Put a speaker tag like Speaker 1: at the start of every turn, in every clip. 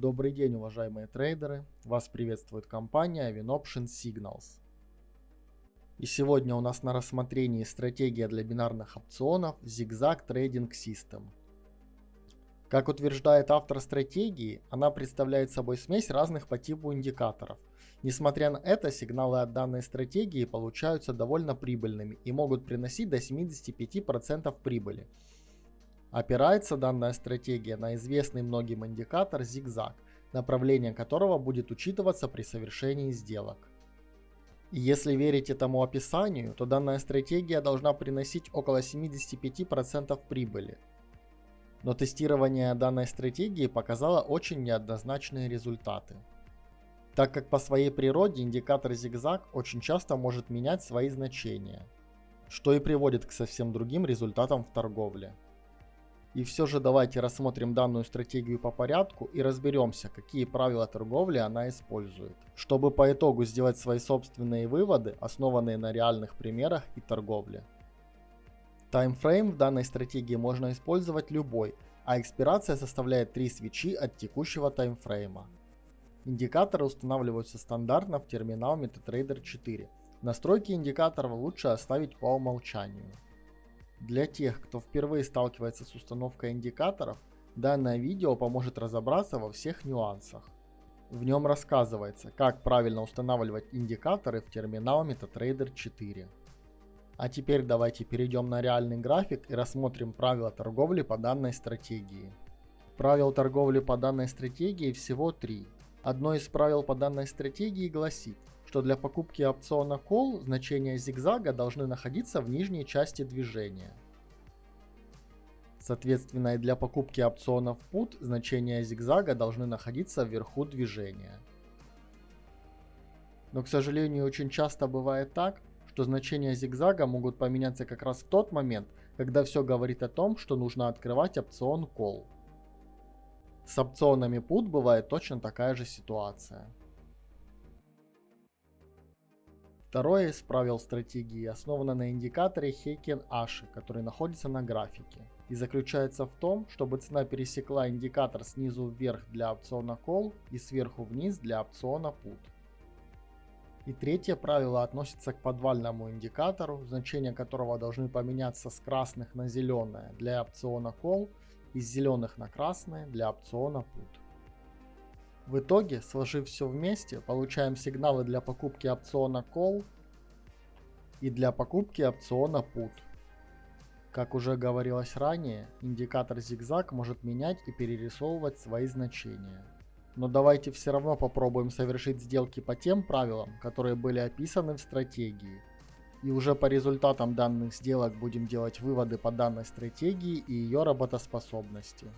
Speaker 1: Добрый день, уважаемые трейдеры! Вас приветствует компания WinOption Signals. И сегодня у нас на рассмотрении стратегия для бинарных опционов Zigzag Trading System. Как утверждает автор стратегии, она представляет собой смесь разных по типу индикаторов. Несмотря на это, сигналы от данной стратегии получаются довольно прибыльными и могут приносить до 75% прибыли – Опирается данная стратегия на известный многим индикатор зигзаг, направление которого будет учитываться при совершении сделок. Если верить этому описанию, то данная стратегия должна приносить около 75% прибыли. Но тестирование данной стратегии показало очень неоднозначные результаты. Так как по своей природе индикатор зигзаг очень часто может менять свои значения, что и приводит к совсем другим результатам в торговле. И все же давайте рассмотрим данную стратегию по порядку и разберемся, какие правила торговли она использует, чтобы по итогу сделать свои собственные выводы, основанные на реальных примерах и торговле. Таймфрейм в данной стратегии можно использовать любой, а экспирация составляет 3 свечи от текущего таймфрейма. Индикаторы устанавливаются стандартно в терминал MetaTrader 4. Настройки индикаторов лучше оставить по умолчанию. Для тех, кто впервые сталкивается с установкой индикаторов, данное видео поможет разобраться во всех нюансах. В нем рассказывается, как правильно устанавливать индикаторы в терминал MetaTrader 4. А теперь давайте перейдем на реальный график и рассмотрим правила торговли по данной стратегии. Правил торговли по данной стратегии всего три. Одно из правил по данной стратегии гласит, что для покупки опциона Call значения зигзага должны находиться в нижней части движения. Соответственно, и для покупки опционов Put значения зигзага должны находиться вверху движения. Но, к сожалению, очень часто бывает так, что значения зигзага могут поменяться как раз в тот момент, когда все говорит о том, что нужно открывать опцион Call. С опционами Put бывает точно такая же ситуация. Второе из правил стратегии основано на индикаторе Heiken-Ashi, который находится на графике. И заключается в том, чтобы цена пересекла индикатор снизу вверх для опциона Call и сверху вниз для опциона Put. И третье правило относится к подвальному индикатору, значения которого должны поменяться с красных на зеленое для опциона Call и с зеленых на красное для опциона Put. В итоге, сложив все вместе, получаем сигналы для покупки опциона Call и для покупки опциона Put. Как уже говорилось ранее, индикатор зигзаг может менять и перерисовывать свои значения. Но давайте все равно попробуем совершить сделки по тем правилам, которые были описаны в стратегии. И уже по результатам данных сделок будем делать выводы по данной стратегии и ее работоспособности.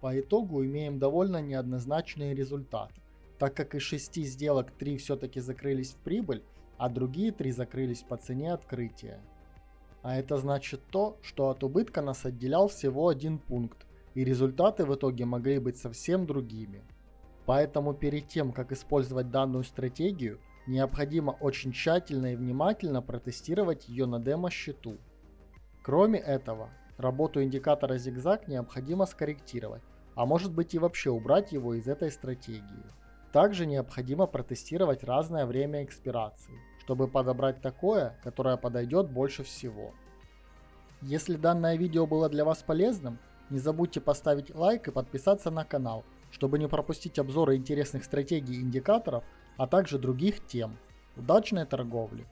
Speaker 1: По итогу имеем довольно неоднозначные результаты, так как из 6 сделок 3 все-таки закрылись в прибыль, а другие 3 закрылись по цене открытия. А это значит то, что от убытка нас отделял всего один пункт, и результаты в итоге могли быть совсем другими. Поэтому перед тем, как использовать данную стратегию, необходимо очень тщательно и внимательно протестировать ее на демо-счету. Кроме этого, работу индикатора зигзаг необходимо скорректировать, а может быть и вообще убрать его из этой стратегии. Также необходимо протестировать разное время экспирации, чтобы подобрать такое, которое подойдет больше всего. Если данное видео было для вас полезным, не забудьте поставить лайк и подписаться на канал, чтобы не пропустить обзоры интересных стратегий и индикаторов, а также других тем. Удачной торговли!